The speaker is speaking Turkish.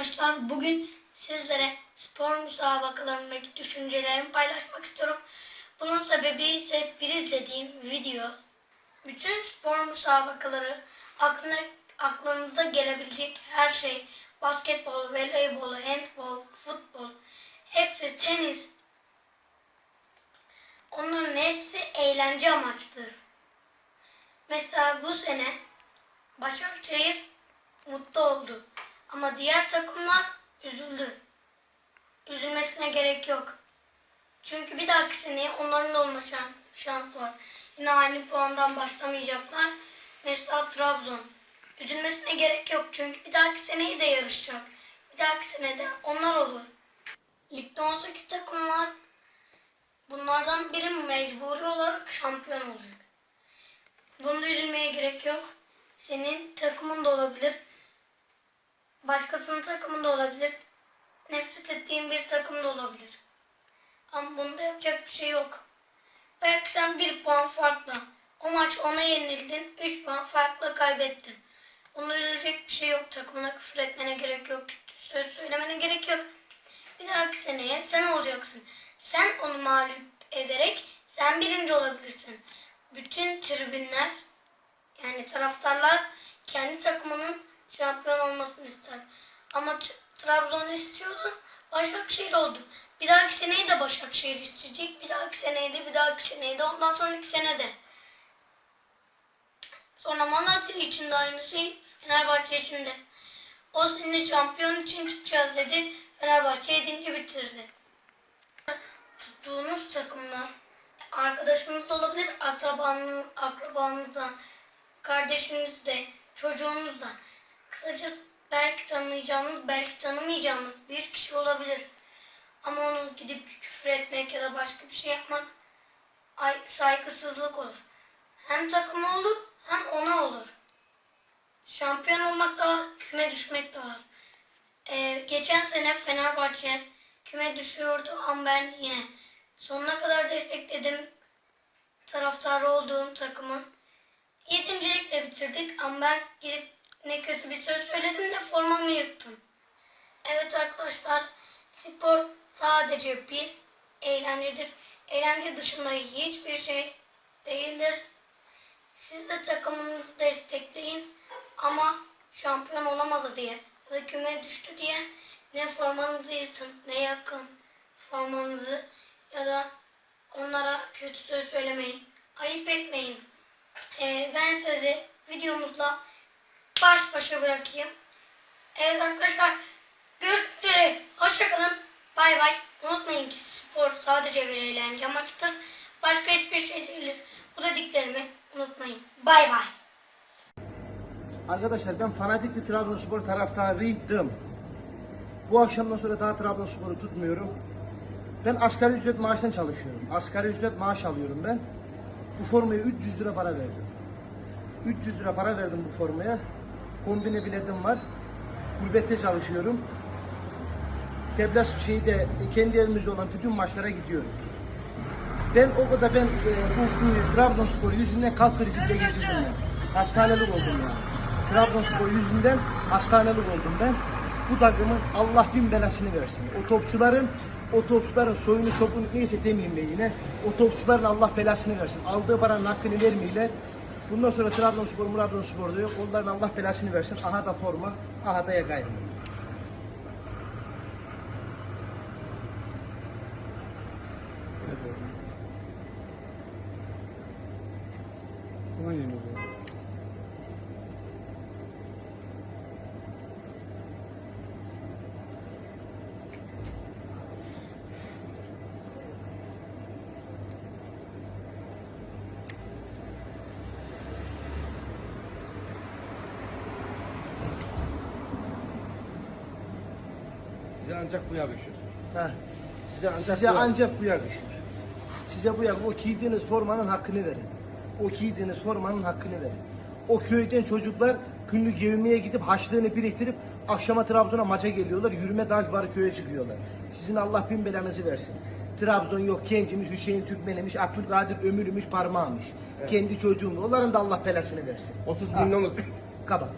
arkadaşlar. Bugün sizlere spor müsabakalarındaki düşüncelerimi paylaşmak istiyorum. Bunun sebebi ise bir izlediğim video. Bütün spor müsabakaları aklına, aklınıza gelebilecek her şey basketbol, voleybol, handbol, futbol hepsi tenis. Onların hepsi eğlence amaçlıdır. Mesela bu sene Başakşehir mutlu oldu. Ama diğer takımlar üzüldü. Üzülmesine gerek yok. Çünkü bir dahaki seneye onların da olma şan- şansı var. Yine aynı puandan başlamayacaklar. Mesela Trabzon. Üzülmesine gerek yok çünkü bir dahaki seneyi de yarışacak. Bir dahaki senede onlar olur. Ligde 18 takım. Bunlardan biri mecburi olarak şampiyon olacak. Bunda üzülmeye gerek yok. Senin takımın da olabilir. Başkasının takımı da olabilir. Nefret ettiğin bir takım da olabilir. Ama bunda yapacak bir şey yok. Belki sen bir puan farklı. O maç ona yenildin. Üç puan farklı kaybettin. Bunda üzülecek bir şey yok. Takımına küfür etmene gerek yok. Söz söylemene gerek yok. Bir dahaki seneye sen olacaksın. Sen onu mağlup ederek sen birinci olabilirsin. Bütün tribünler yani taraftarlar kendi takımının şampiyon olmasını ister. Ama Trabzon istiyordu. Başakşehir oldu. Bir dahaki seneyi de Başakşehir isteyecek. Bir dahaki seneyi de bir dahaki seneyi de ondan sonraki sene de. Sonra Malatya için de aynı şey. Fenerbahçe için de. O sene şampiyon için çıkacağız dedi. Fenerbahçe 7. bitirdi. Tuttuğunuz takımlar arkadaşımız da olabilir, akrabanız, akrabanızda, kardeşiniz de, Kısacası belki tanıyacağınız, belki tanımayacağınız bir kişi olabilir. Ama onu gidip küfür etmek ya da başka bir şey yapmak ay, saygısızlık olur. Hem takıma olur hem ona olur. Şampiyon olmak da var, küme düşmek de var. Ee, geçen sene Fenerbahçe küme düşüyordu ama ben yine sonuna kadar destekledim taraftarı olduğum takımı. Yedincilikle bitirdik ama ben gidip ne kötü bir söz söyledim de formamı yırttım. Evet arkadaşlar spor sadece bir eğlencedir. Eğlence dışında hiçbir şey değildir. Siz de takımınızı destekleyin ama şampiyon olamadı diye da küme düştü diye ne formanızı yırtın ne yakın formanızı ya da onlara kötü söz söylemeyin. Ayıp etmeyin. Ee, ben sizi videomuzla baş başa bırakayım. Evet arkadaşlar görüşmek üzere. Hoşçakalın. Bay bay. Unutmayın ki spor sadece bir eğlence amaçlıdır. Başka hiçbir şey değildir. Bu dediklerimi unutmayın. Bay bay. Arkadaşlar ben fanatik bir Trabzonspor taraftarıydım. Bu akşamdan sonra daha Trabzonspor'u tutmuyorum. Ben asgari ücret maaştan çalışıyorum. Asgari ücret maaş alıyorum ben. Bu formaya 300 lira para verdim. 300 lira para verdim bu formaya. Kombine biletim var. Gurbette çalışıyorum. Teblas şeyde kendi evimizde olan bütün maçlara gidiyorum. Ben o kadar ben e, bu şu Trabzonspor yüzünden kalp krizi bile geçirdim ya. Hastanelik oldum ya. Trabzonspor yüzünden hastanelik oldum ben. Bu takımın Allah bin belasını versin. O topçuların o topçuların soyunu sopunu neyse demeyeyim ben yine. O topçuların Allah belasını versin. Aldığı paranın hakkını vermeyle. Bundan sonra Trabzonspor, Trabzonspor da yok. Onların Allah belasını versin. Aha da forma, aha da yakayım. Size ancak bu yakışır. Ha. Size ancak Size bu ancak bu yakışır. Size bu yakışır. O giydiğiniz formanın hakkını verin. O giydiğiniz formanın hakkını verin. O köyden çocuklar günlük yevmiye gidip haçlığını biriktirip akşama Trabzon'a maça geliyorlar. Yürüme dağ var köye çıkıyorlar. Sizin Allah bin belanızı versin. Trabzon yok Kencimiz, Hüseyin Türkmen'miş, Abdülkadir Ömür'ümüş, Parmağımış. Kendi çocuğum. Onların da Allah belasını versin. 30 Ha. milyonluk Kapat.